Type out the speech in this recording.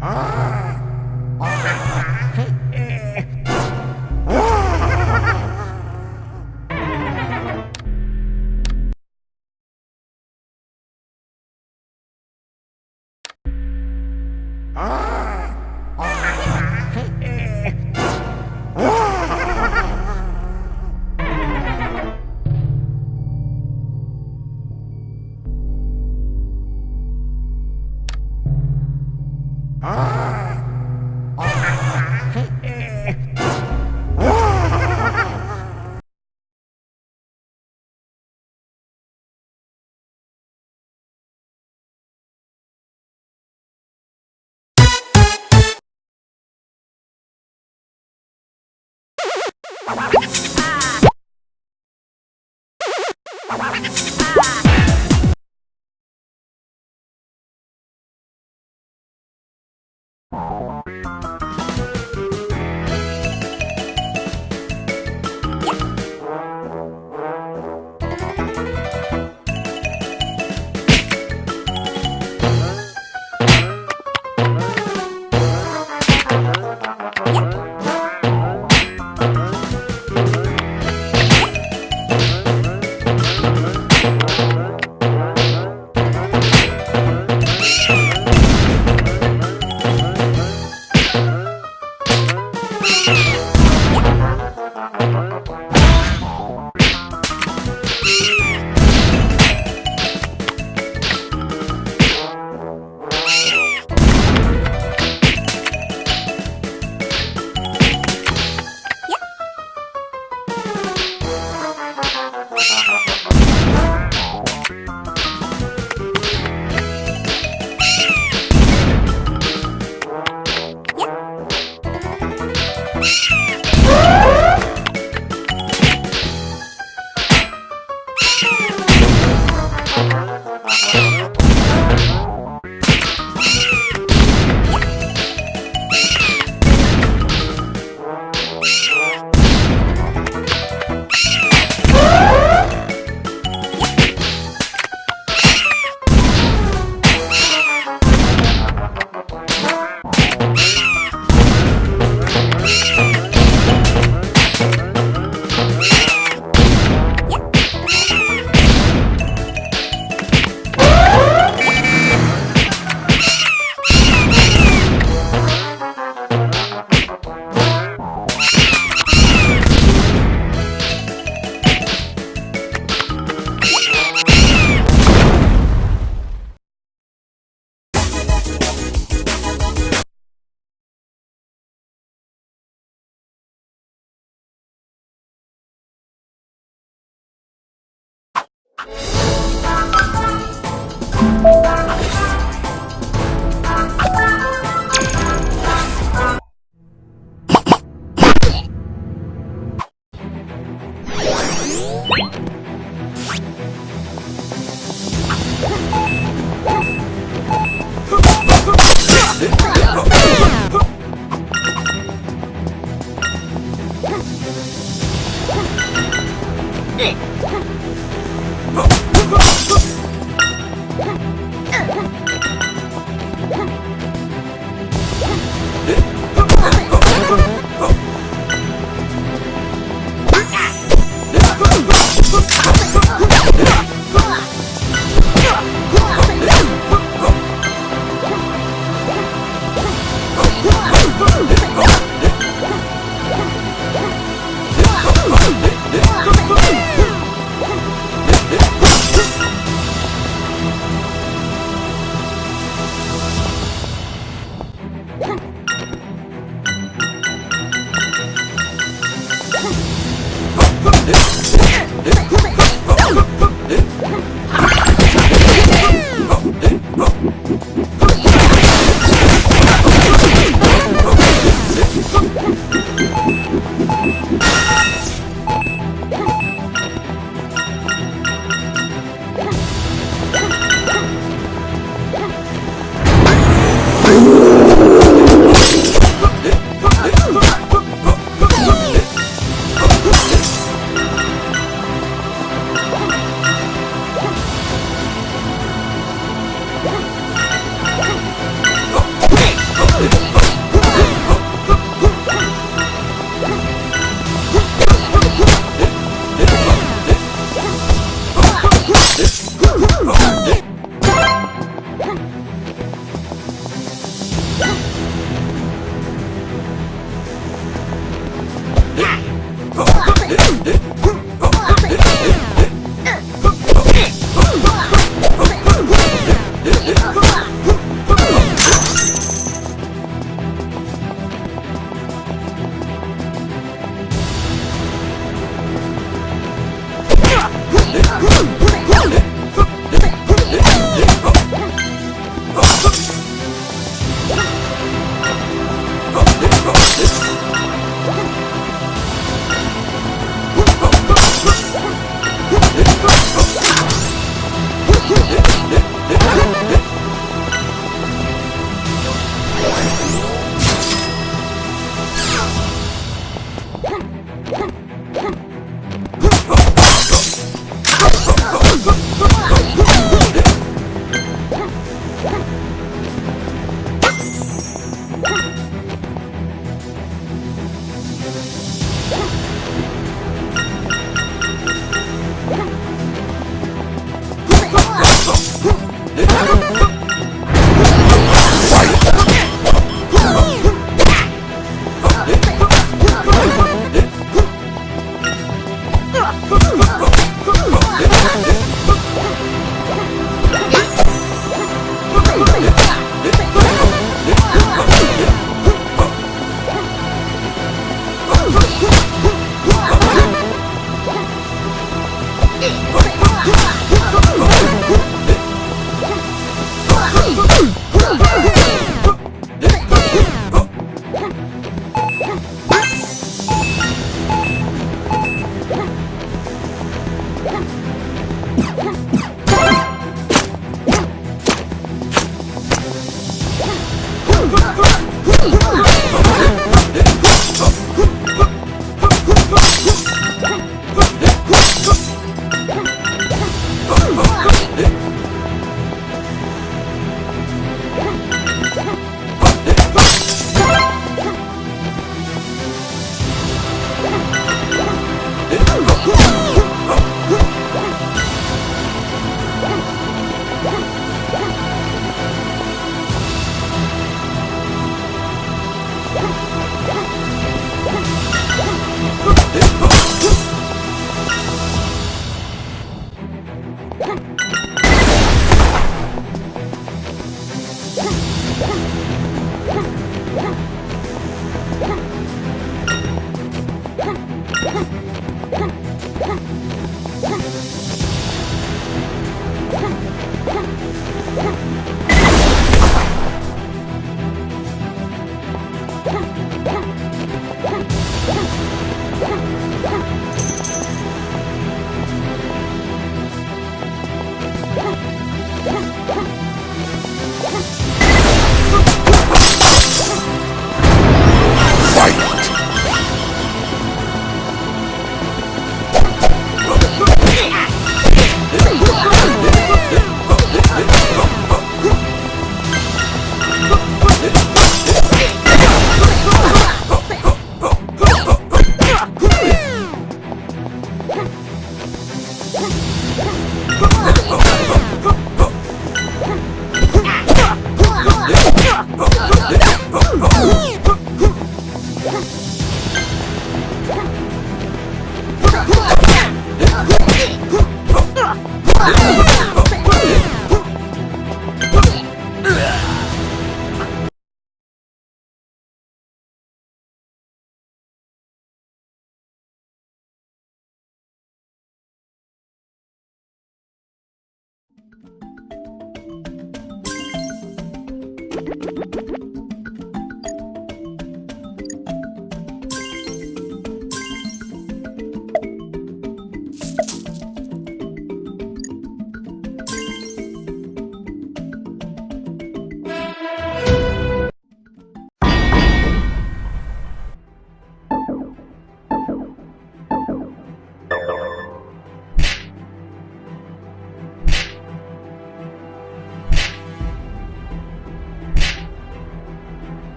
Ah! Thank Huh? Música you